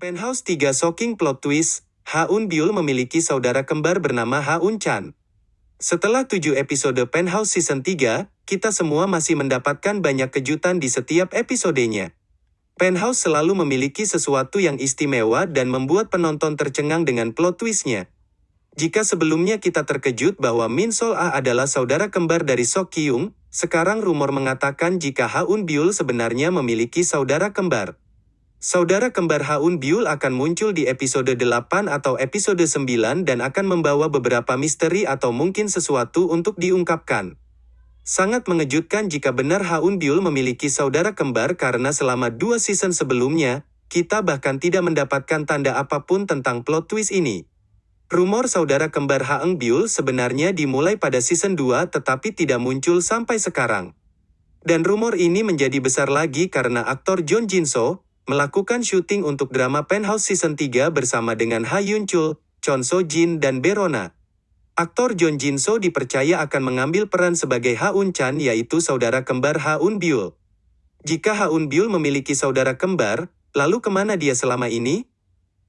Penthouse 3 Shocking Plot Twist, Haun Byul memiliki saudara kembar bernama Haun Chan. Setelah 7 episode Penthouse Season 3, kita semua masih mendapatkan banyak kejutan di setiap episodenya. Penthouse selalu memiliki sesuatu yang istimewa dan membuat penonton tercengang dengan plot twistnya. Jika sebelumnya kita terkejut bahwa Min Sol Ah adalah saudara kembar dari Sok Kyung, sekarang rumor mengatakan jika Haun Byul sebenarnya memiliki saudara kembar. Saudara kembar Haun Byul akan muncul di episode 8 atau episode 9 dan akan membawa beberapa misteri atau mungkin sesuatu untuk diungkapkan. Sangat mengejutkan jika benar Haun Byul memiliki saudara kembar karena selama dua season sebelumnya, kita bahkan tidak mendapatkan tanda apa pun tentang plot twist ini. Rumor saudara kembar Haeng Byul sebenarnya dimulai pada season 2 tetapi tidak muncul sampai sekarang. Dan rumor ini menjadi besar lagi karena aktor John Jin So, melakukan syuting untuk drama Penthouse Season 3 bersama dengan Ha Yun Chul, Chon So Jin dan Berona. Aktor John Jin So dipercaya akan mengambil peran sebagai Haun Chan yaitu saudara kembar Haun Byul. Jika Haun Byul memiliki saudara kembar, lalu ke mana dia selama ini?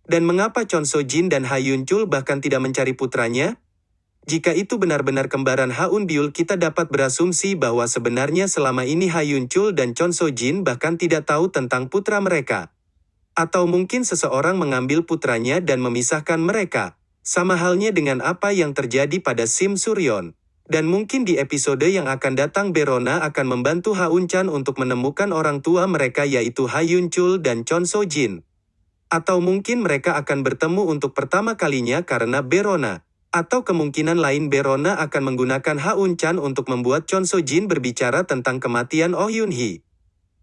Dan mengapa Chon So Jin dan Ha Yun Chul bahkan tidak mencari putranya? Jika itu benar-benar kembaran Haun Byul kita dapat berasumsi bahwa sebenarnya selama ini Ha Yun Chul dan Chon So Jin bahkan tidak tahu tentang putra mereka. Atau mungkin seseorang mengambil putranya dan memisahkan mereka. Sama halnya dengan apa yang terjadi pada Sim Suryon. Dan mungkin di episode yang akan datang Berona akan membantu Haun Chan untuk menemukan orang tua mereka yaitu Ha Yun Chul dan Chon So Jin. Atau mungkin mereka akan bertemu untuk pertama kalinya karena Berona. Atau kemungkinan lain Berona akan menggunakan Haun Chan untuk membuat Chon So Jin berbicara tentang kematian Oh Yun Hee.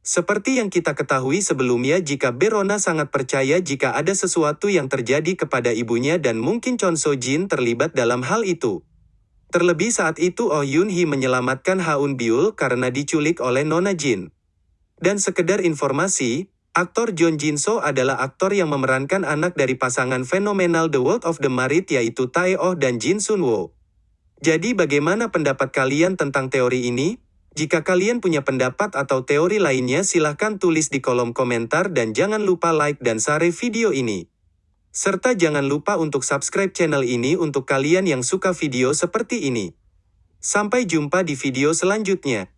Seperti yang kita ketahui sebelumnya jika Berona sangat percaya jika ada sesuatu yang terjadi kepada ibunya dan mungkin Chon So Jin terlibat dalam hal itu. Terlebih saat itu Oh Yun Hee menyelamatkan Haun Byul karena diculik oleh Nona Jin. Dan sekedar informasi, Aktor John Jin So adalah aktor yang memerankan anak dari pasangan fenomenal The World of the Marit yaitu Tae Oh dan Jin Sun Wo. Jadi bagaimana pendapat kalian tentang teori ini? Jika kalian punya pendapat atau teori lainnya silahkan tulis di kolom komentar dan jangan lupa like dan share video ini. Serta jangan lupa untuk subscribe channel ini untuk kalian yang suka video seperti ini. Sampai jumpa di video selanjutnya.